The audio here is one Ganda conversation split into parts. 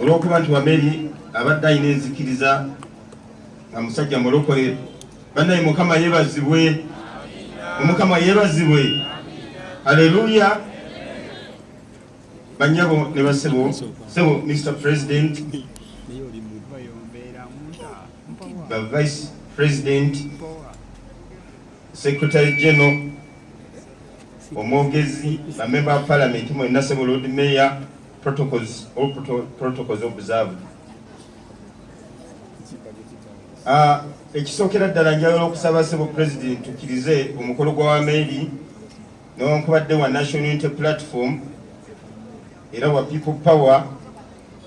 olw'okuba nti wameri abadde alina enzikiriza nga musajja mulokole bannaye mukama yeebazibwe omukama yeebazibwe. Aleluya banyabo ne basebo sebo mr president. Ba vice president secretary general omwogezi bamember of parliament mwenna sebo lord mayor protocols all proto protocols observed. Uh, ekisookera ddala njagala okusaba sebo president tukkirize omukolo gwa wameeri newankubadde wa national unity platform era wa people power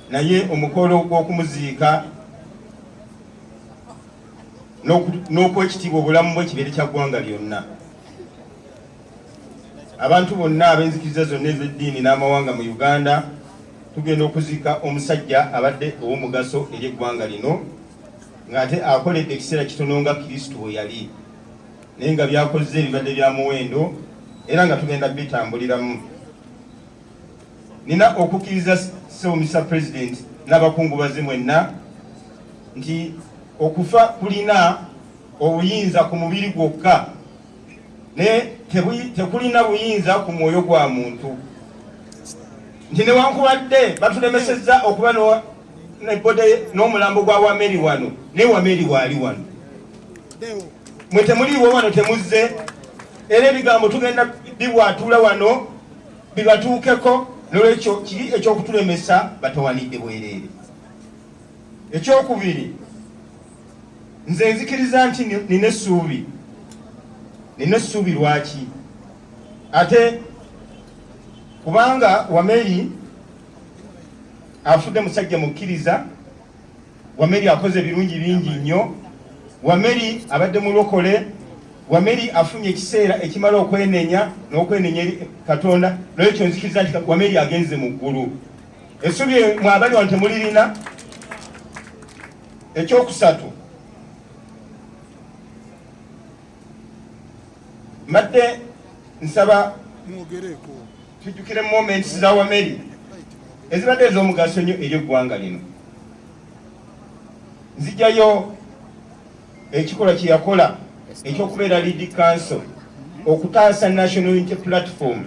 naye omukolo gw'okumuziika n'okwekitiibwa obulamu bwe kibeere kya ggwanga lyonna. Abantu bonna ab'enzikiriza zonna ez'eddiini n'amawanga mu uganda tugenda okuziika omusajja abadde ow'omugaso eri eggwanga lino ng'ate akoledde ekiseera kitono nga kristo bwe yali. Naye nga byakoze ebibadde bya muwendo era nga tugenda bitambuliramu. Nina okukkiriza sewomisa president n'abakungubazi mwenna nti okufa kulina obuyinza ku mubiri gwokka naye tekulina buyinza ku mwoyo gwa muntu nti newankubadde batulemesezza okuba nebode n'omulambo gwa wameri wano naye wameri waali wano. Mwe temuliiwo wano temuzze era ebigambo tugenda bibwatula wano bibatuukeko nolwekyo kiri ekyokutulemesa batawanidde bwereere. Ekyokubiri nze nzikiriza nti nina essuubi nina essuubi lwaki? Ate kubanga wameri afudde musajja mukkiriza wameri akoze ebirungi bingi nnyo. Wameri abadde mulokole wameri afunye ekiseera ekimala okwenenya n'okwenenya eri katonda. Nolwekyo nzikiriza nti wameri agenze mu ggulu. Essubi mwabali wano temulirina ekyokusatu. Mbadde nsaba tujjukire moments za wameri. Ezibadde ez'omugaso nnyo eri eggwanga lino. Nzijjayo ekikolwa kye yakola ekyokubeera lead council okutaasa national unity platform.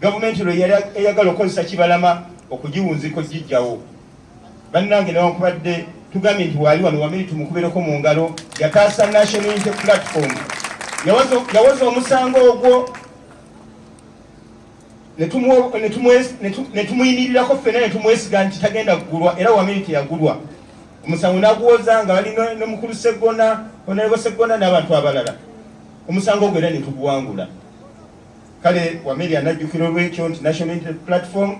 Gavumenti lwe yali eyagala okukozesa kibalama okugiwunziko gijjawo bannange newankubadde tugambye nti waali wano wamiri tumukubereko mu ngalo yataasa national unity platform. Yawoza omusango ogwo netumuyimirirako ffena netumwesiga nti tagenda kugulwa era wamiri teyagulwa omusango naguwoza nga bali nomukulu segona onalebo segona n'abantu abalala. Omusango ogwo era netuguwangula kale wameri anajjukira olwekyo nti national unity platform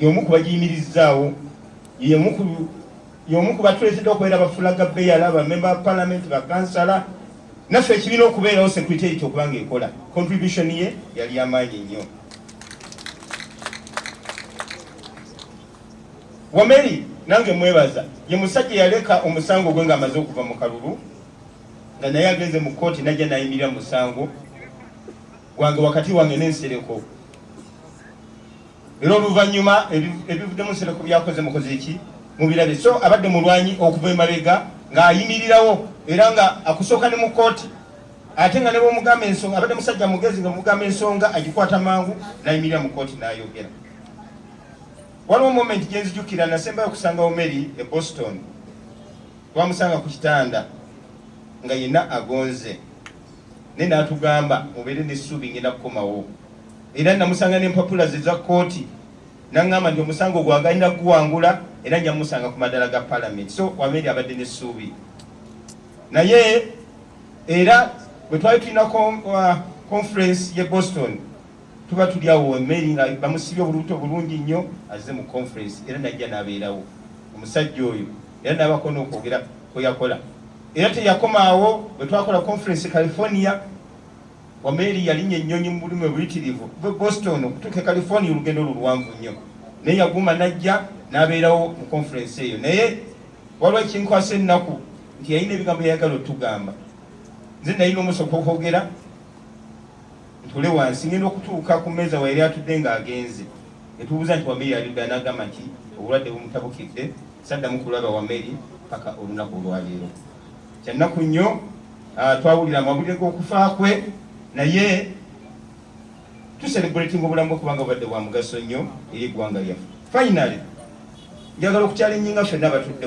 yomu kubagiyimirizzaawo yomu kubatuletedde okubeera bafulaga beyala bamemba parliament bakansala naffe ekibiina okubeerawo secretary okubanga ekola contribution ye yali yamaanyi nnyo wameri nange mwebaza ye musajja yaleka omusango gwe ng'amaze okuva mu kalulu nga naye agenze mu kooti najja nayimirira musango. Gwange wakati wange n'ensereko. Era oluvannyuma ebivuddemu nsereko byakoze mukoze eki mubirabe so abadde mulwanyi okuva emabega ng'ayimirirawo era nga akusooka ne mu kooti ate nga ne bwomugamba ensonga abadde musajja mugezi nga mugamba ensonga agikwata mangu nayimirira mu kooti n'ayogera waliwo moment gyenzijukira nasembayo okusangawo mary e boston. Twamusanga ku kitanda nga yenna agonze. Naye natugamba mubeere nessuubi ngenda kukomawo. Era namusanga nempapula ze za kooti naŋŋamba nti omusango gwagalina guwangula era nja musanga ku madala ga palamenti so wameri abadde nessuubi. Naye era bwe twali tulina conference ye boston tuba tuli awo emeri nga bamusibye obulubuto bulungi nnyo azze mu conference era najja n'abeerawo. Omusajja oyo era nabako n'okwogera kweyakola era teyakomaawo bwe twakola conference california wameri yalinnya ennyonyi mu bulumi obuyitirivu. Boston okutuuka e california olugendo lulwanvu nnyo. Naye yaguma najja n'abeerawo mu conference eyo. Naye waliwo ekinkwasa ennaku nti yalina ebigambo yayagala otugamba nze nalina omusoka okwogera ntule wansi ngenda okutuuka ku meeza wayeri atudde ng'agenze. Etubuuza nti wameri alidda n'agamba nti obulwadde bumutabukidde saddamu kulaba wameri paka olunaku olwaleero kyannaku nnyo twawulira amawulire g'okufa kwe naye tucelebrating obulamu bwekubanga obadde bwa mugaso nnyo eri eggwanga lyaffe. Finally njagala okukyalinnyinga ffenna abatudde